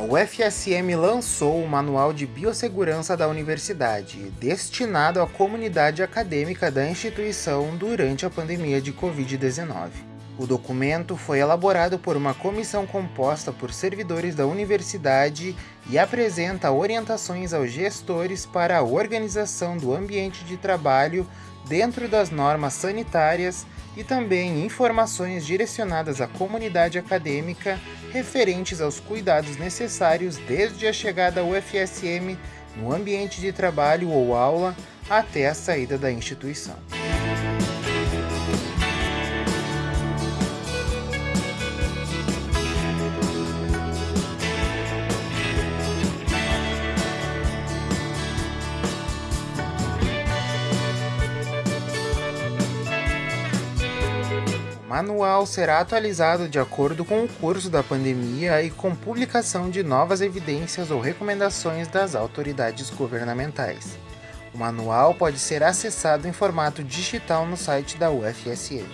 UFSM lançou o Manual de Biossegurança da Universidade, destinado à comunidade acadêmica da instituição durante a pandemia de Covid-19. O documento foi elaborado por uma comissão composta por servidores da universidade e apresenta orientações aos gestores para a organização do ambiente de trabalho dentro das normas sanitárias e também informações direcionadas à comunidade acadêmica referentes aos cuidados necessários desde a chegada ao UFSM no ambiente de trabalho ou aula até a saída da instituição. Manual será atualizado de acordo com o curso da pandemia e com publicação de novas evidências ou recomendações das autoridades governamentais. O manual pode ser acessado em formato digital no site da UFSM.